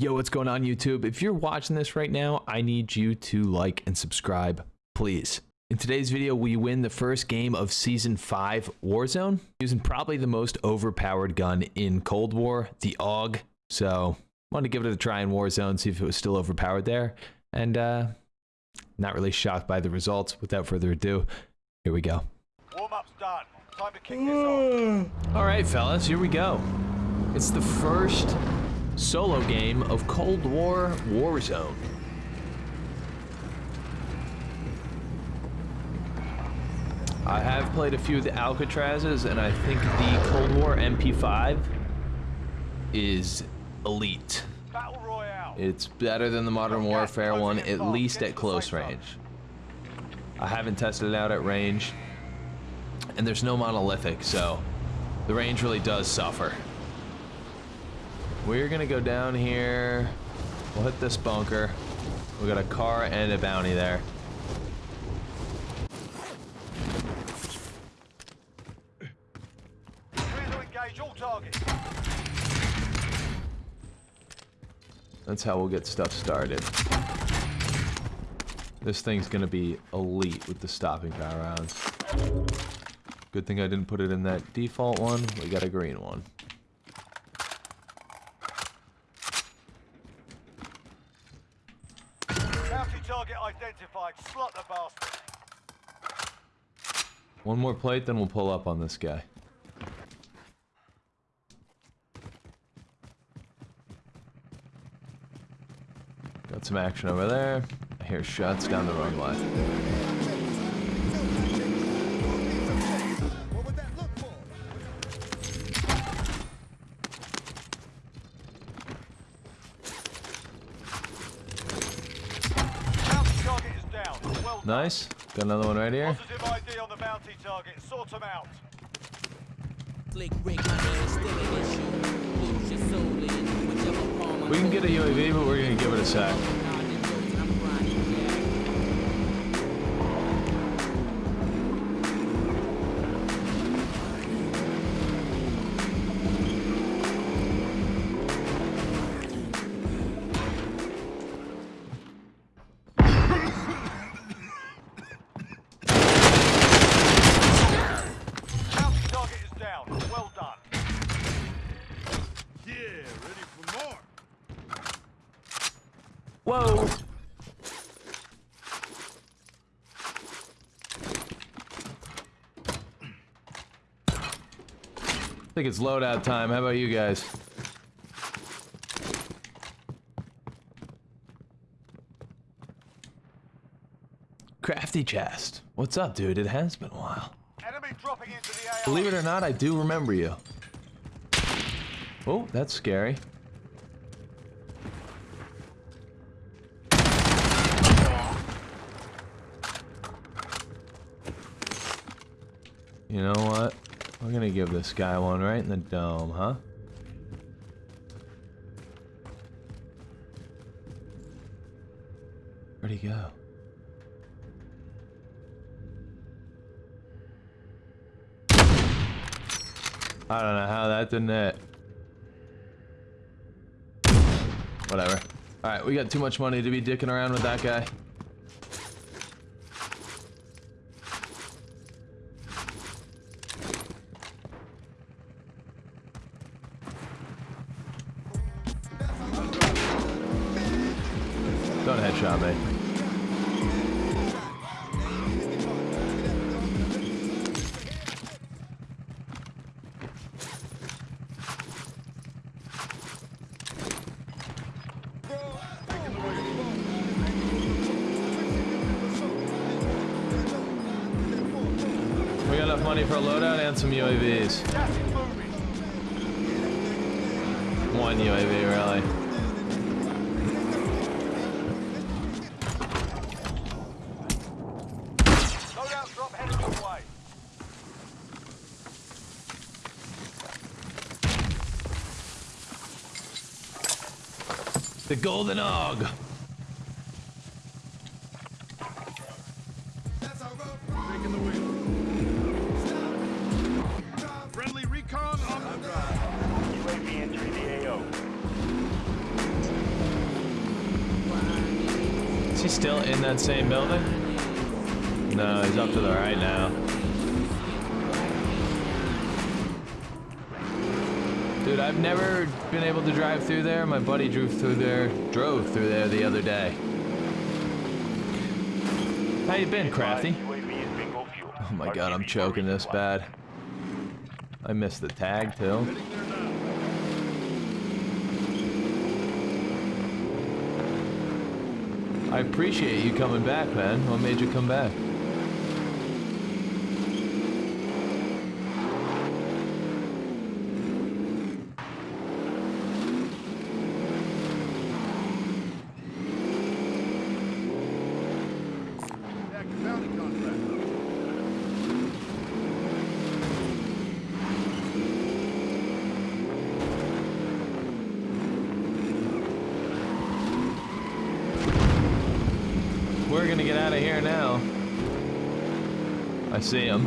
Yo, what's going on YouTube? If you're watching this right now, I need you to like and subscribe, please. In today's video, we win the first game of Season 5 Warzone using probably the most overpowered gun in Cold War, the AUG. So, wanted to give it a try in Warzone, see if it was still overpowered there. And, uh, not really shocked by the results. Without further ado, here we go. Warm-up's done. Time to kick this off. All right, fellas, here we go. It's the first solo game of Cold War Warzone. I have played a few of the Alcatrazes, and I think the Cold War MP5 is elite. It's better than the Modern Warfare one, at least at close range. I haven't tested it out at range, and there's no monolithic, so the range really does suffer. We're gonna go down here. We'll hit this bunker. We got a car and a bounty there. That's how we'll get stuff started. This thing's gonna be elite with the stopping power rounds. Good thing I didn't put it in that default one. We got a green one. Bounty target identified. Slot the bastard. One more plate, then we'll pull up on this guy. Got some action over there. I hear shots down the runway. Bounty target is down. Well done. Nice. Got another one right here. Positive ID on the bounty target. Sort them out. Slick Rick, my name is still an issue. Lose your soul in whichever palm We can get a UAV, but we're gonna give it a sec. Think it's loadout time. How about you guys? Crafty chest. What's up, dude? It has been a while. Enemy dropping into the AO. Believe it or not, I do remember you. Oh, that's scary. You know what? We're gonna give this guy one right in the dome, huh? Where'd he go? I don't know how that didn't hit. Whatever. Alright, we got too much money to be dicking around with that guy. Enough money for a loadout and some UAVs. Gas is moving. One UAV, really. Loadout drop headed your way. The Golden Og. Is he still in that same building? No, he's up to the right now. Dude, I've never been able to drive through there. My buddy drove through there, drove through there the other day. How you been, Crafty? Oh my god, I'm choking this bad. I missed the tag too. Heading there now. I appreciate you coming back, man. What made you come back? Get out of here now. I see him.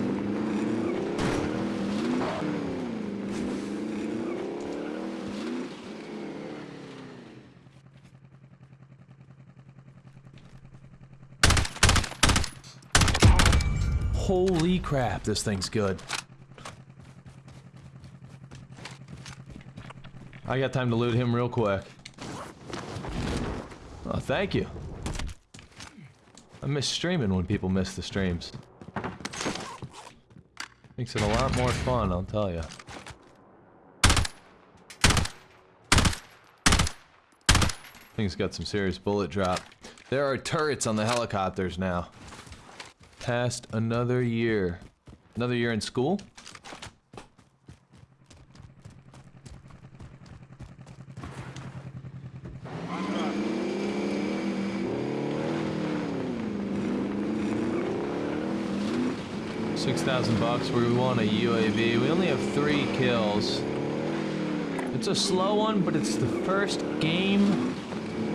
Holy crap, this thing's good. I got time to loot him real quick. Oh, thank you. I miss streaming when people miss the streams. Makes it a lot more fun, I'll tell you. Thing's got some serious bullet drop. There are turrets on the helicopters now. Past another year. Another year in school? Thousand bucks. We want a UAV. We only have three kills. It's a slow one, but it's the first game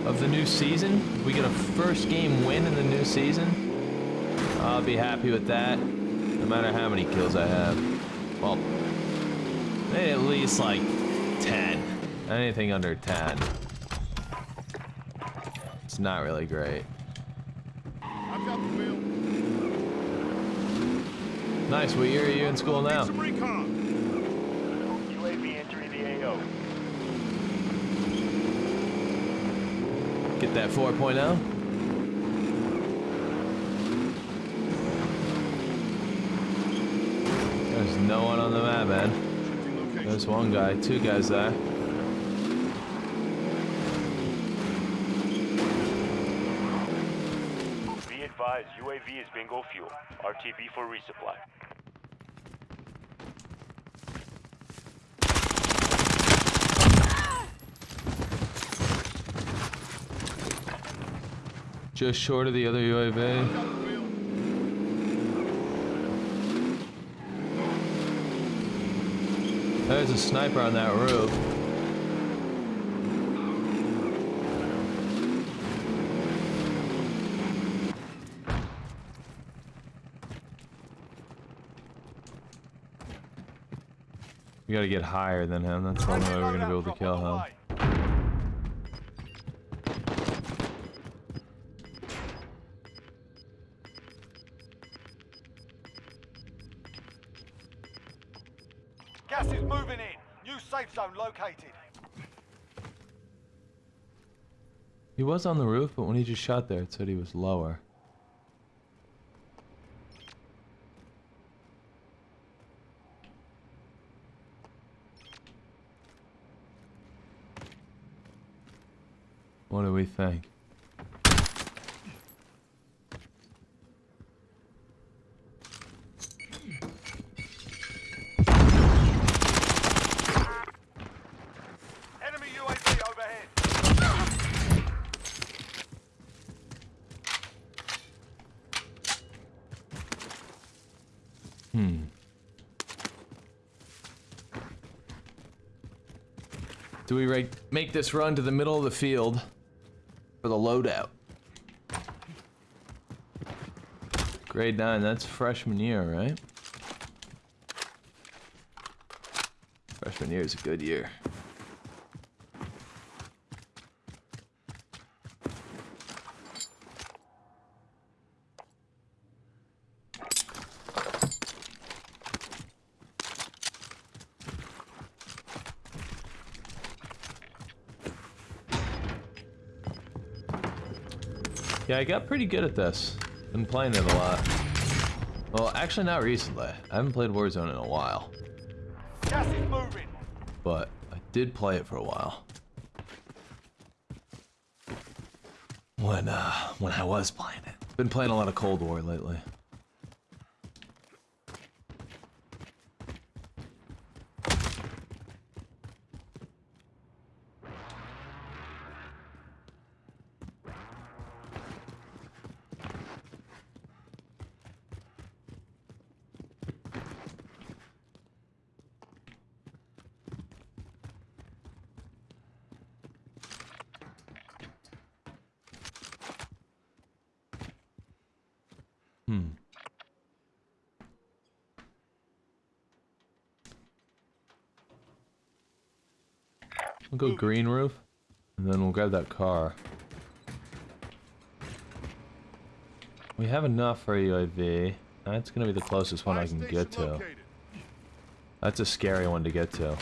of the new season. We get a first game win in the new season, I'll be happy with that. No matter how many kills I have. Well, maybe at least like ten. Anything under ten. It's not really great. I've got the. Nice. What year are you in school now? Need some recon. UAV entering the AO. Get that oh? 4.0. There's no one on the map, man. There's one guy, two guys there. Be advised, UAV is bingo fuel. RTB for resupply. Just short of the other UAV. There's a sniper on that roof. We gotta get higher than him. That's the only way we're gonna be able to kill him. Was on the roof, but when he just shot there, it said he was lower. What do we think? Enemy UAV overhead. Hmm. Do we make this run to the middle of the field for the loadout? Grade 9, that's freshman year, right? Freshman year is a good year. Yeah, I got pretty good at this. Been playing it a lot. Well, actually not recently. I haven't played Warzone in a while. Gas is moving. But I did play it for a while. When, uh, when I was playing it. Been playing a lot of Cold War lately. We'll go green roof, and then we'll grab that car. We have enough for a UAV. That's gonna be the closest one I can get to. located. That's a scary one to get to.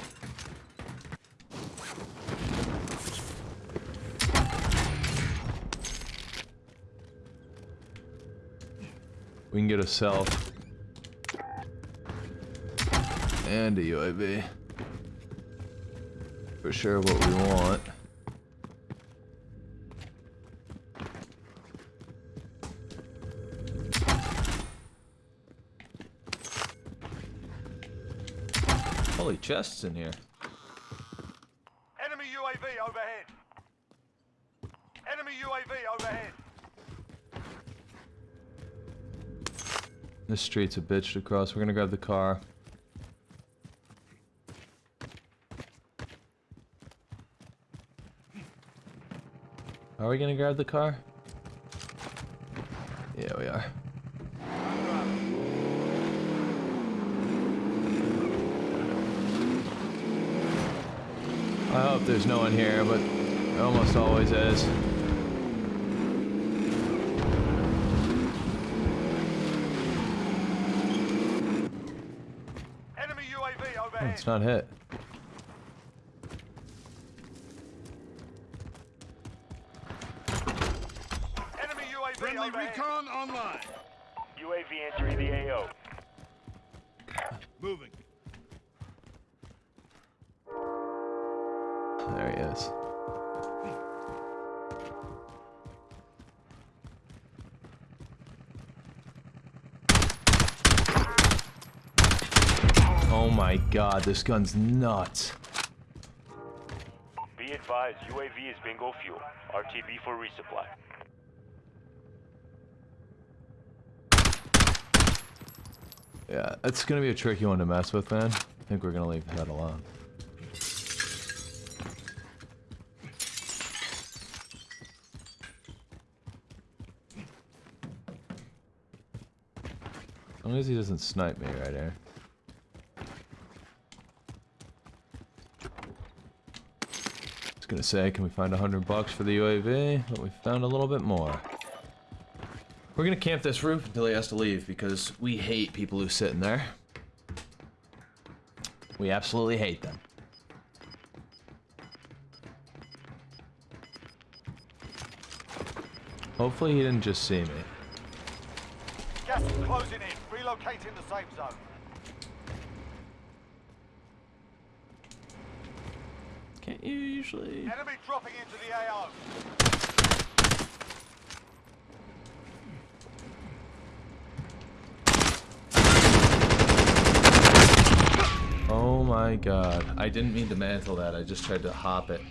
We can get a self. And a UAV. For sure what we want. Holy chests in here. Enemy UAV overhead. Enemy UAV overhead. This street's a bitch to cross. We're gonna grab the car. Are we gonna grab the car? Yeah, we are. I hope there's no one here, but there almost always is. Enemy UAV Oh, it's not hit. God, this gun's nuts. Be advised, UAV is bingo fuel. RTB for resupply. Yeah, it's gonna be a tricky one to mess with, man. I think we're gonna leave that alone. As long as he doesn't snipe me right here. Was gonna say, can we find a hundred bucks for the UAV? But we found a little bit more. We're gonna camp this roof until he has to leave because we hate people who sit in there. We absolutely hate them. Hopefully he didn't just see me. Gas is closing in. Relocating the safe zone. Can't you usually? Enemy dropping into the AO. Oh my god. I didn't mean to mantle that, I just tried to hop it.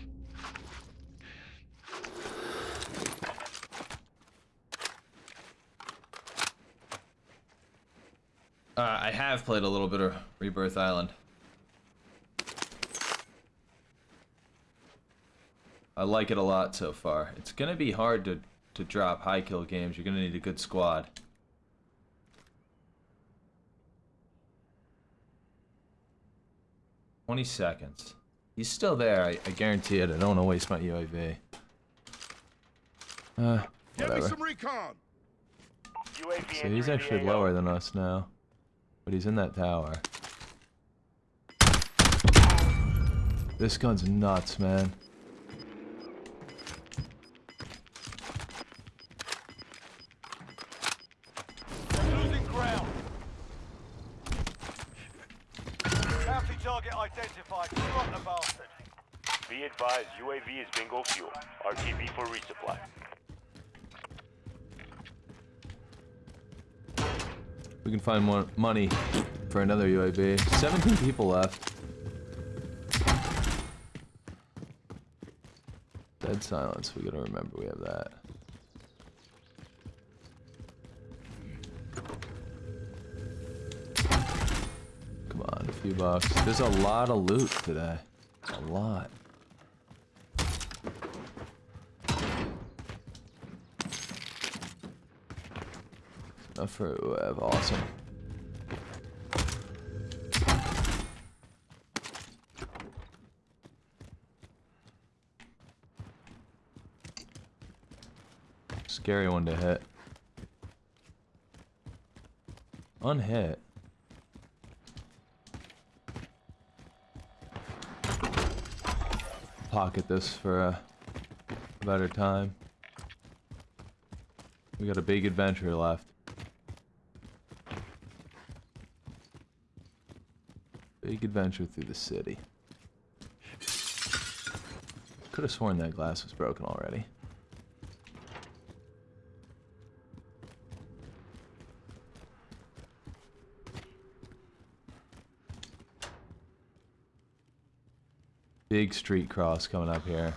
Uh, I have played a little bit of Rebirth Island. I like it a lot so far. It's gonna be hard to, to drop high kill games. You're gonna need a good squad. Twenty seconds. He's still there. I, I guarantee it. I don't want to waste my UAV. Uh, Give me whatever. some recon. So he's actually lower than us now. But he's in that tower. This gun's nuts, man. Advised, UAV is bingo fuel. RTB for resupply. We can find more money for another UAV. 17 people left. Dead silence. We gotta remember we have that. Come on, a few bucks. There's a lot of loot today. A lot. Enough for. Awesome. Scary one to hit. Unhit. Pocket this for a better time. We got a big adventure left. Big adventure through the city. Could have sworn that glass was broken already. Big street cross coming up here.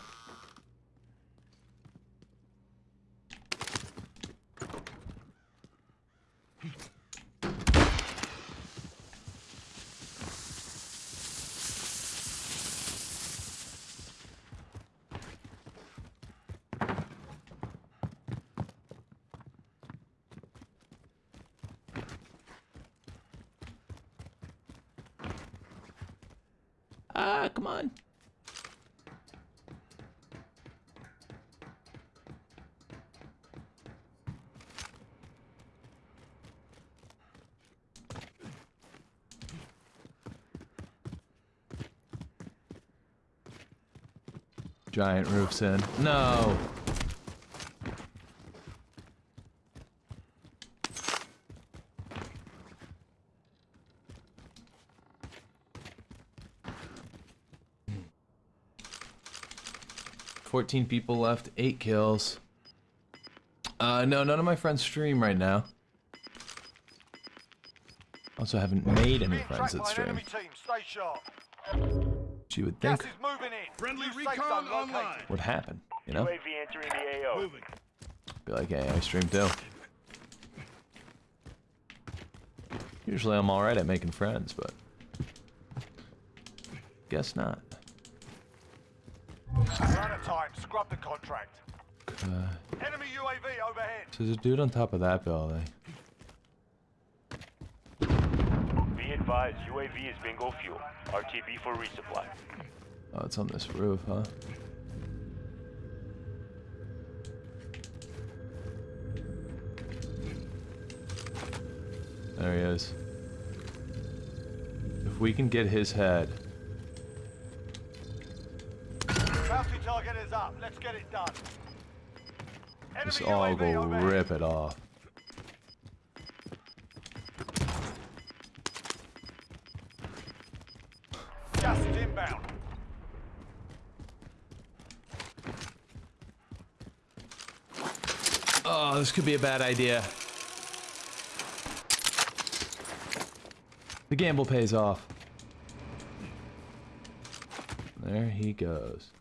Ah, come on. Giant roofs in. No. Fourteen people left, eight kills. Uh, no, none of my friends stream right now. Also, haven't made any friends that stream. You would Gas think is moving in. Friendly recon zone online. would happen, you know? UAV entering the AO. Moving. Be like, hey, I stream too. Usually I'm alright at making friends, but guess not. We're out of time. Scrub the contract. Uh, Enemy UAV overhead. so there's a dude on top of that building. Be advised, UAV is bingo fuel. RTB for resupply. Oh, it's on this roof, huh? There he is. If we can get his head, Bounty target is up. Let's get it done. Enemy just all UAV go rip it off. Inbound. Oh, this could be a bad idea. The gamble pays off. There he goes.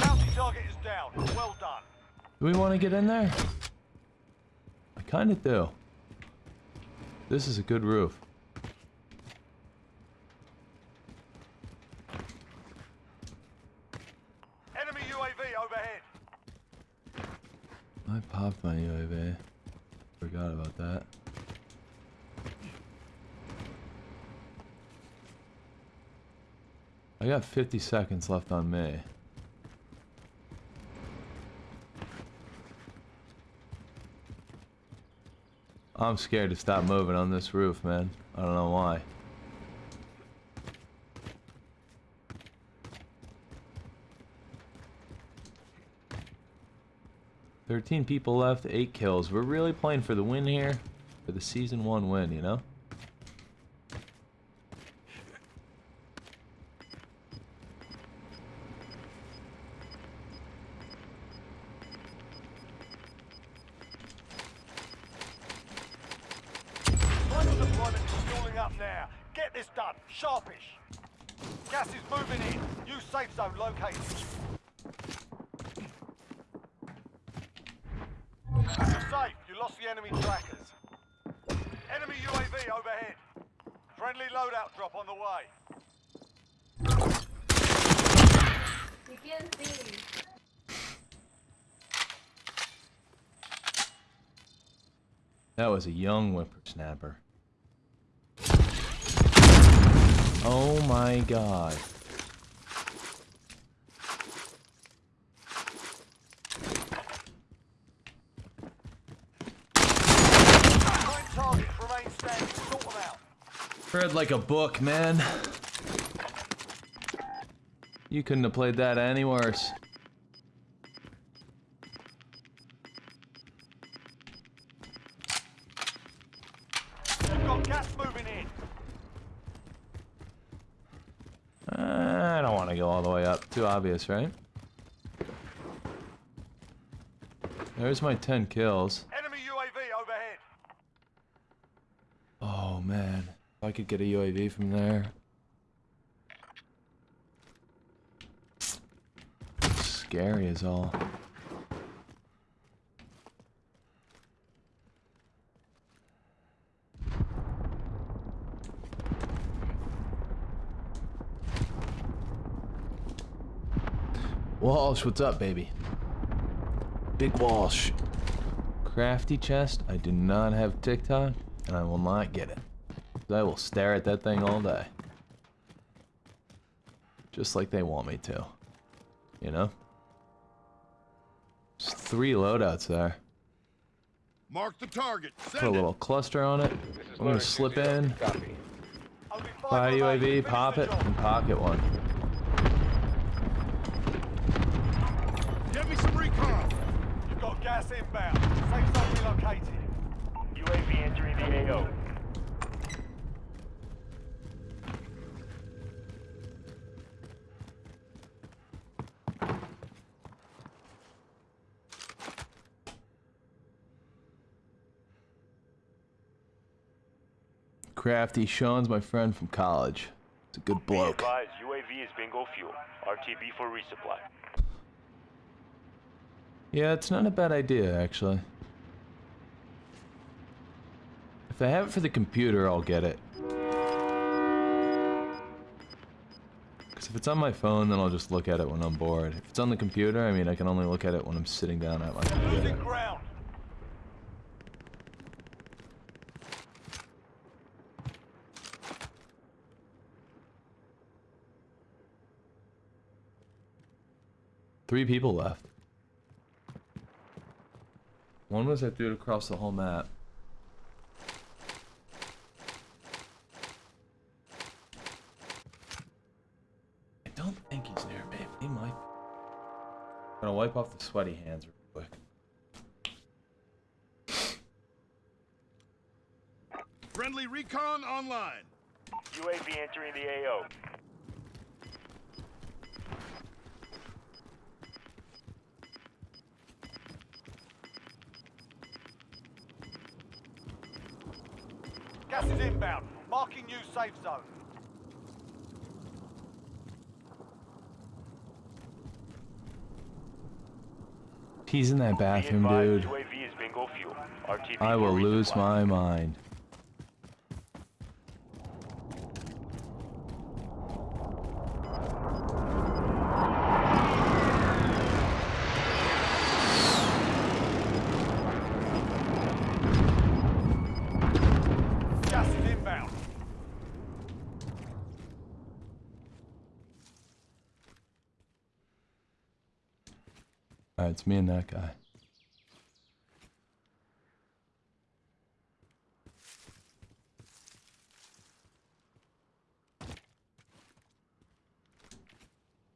Bounty target is down. Well done. Do we want to get in there? I kind of do. This is a good roof. Enemy UAV overhead. I popped my UAV. Forgot about that. I got 50 seconds left on me. I'm scared to stop moving on this roof, man. I don't know why. Thirteen people left, eight kills. We're really playing for the win here, for the season one win, you know. Final deployment is fueling up now. Get this done. Sharpish. Gas is moving in. New safe zone located. You're safe. You lost the enemy trackers. Enemy UAV overhead. Friendly loadout drop on the way. You can't see. That was a young whippersnapper. Oh my god. Read like a book, man. You couldn't have played that any worse. You've got gas moving in. Uh, I don't want to go all the way up. Too obvious, right? There's my 10 kills. Enemy UAV overhead. Oh man, if I could get a UAV from there. Scary as all. Walsh, what's up, baby? Big Walsh. Crafty chest. I do not have TikTok, and I will not get it. I will stare at that thing all day. Just like they want me to. You know? There's three loadouts there. Mark the target. Put a Send it. little cluster on it. I'm gonna slip in, Only buy. UAV, pop it, and pocket one. Get me some recon. You've got gas inbound. Safe zone relocated. UAV entering the AO. Crafty Sean's my friend from college. He's a good Be bloke. advised, UAV is bingo fuel. RTB for resupply. Yeah, it's not a bad idea, actually. If I have it for the computer, I'll get it. Because if it's on my phone, then I'll just look at it when I'm bored. If it's on the computer, I mean, I can only look at it when I'm sitting down at my computer. Three people left. One was I threw it across the whole map. I don't think he's near me. He might. Gonna wipe off the sweaty hands real quick. Friendly recon online. UAV entering the AO. Safe zone. He's in that bathroom, dude. UAV is bingo fuel. RTB I will lose my mind. it's me and that guy.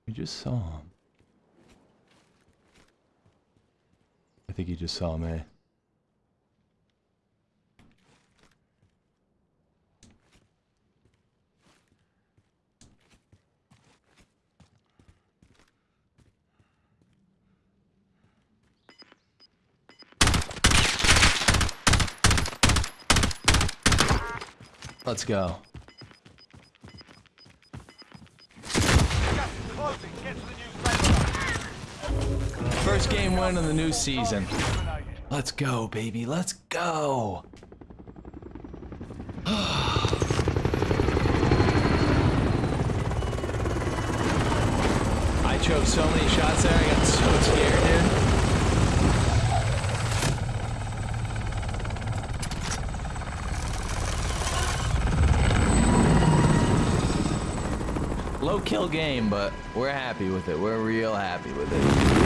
We just saw him. I think he just saw me. Safe go. First game win of the new season. Let's go, baby. Let's go. I choked so many shots there. I got so scared, dude. Kill game, but we're happy with it. We're real happy with it.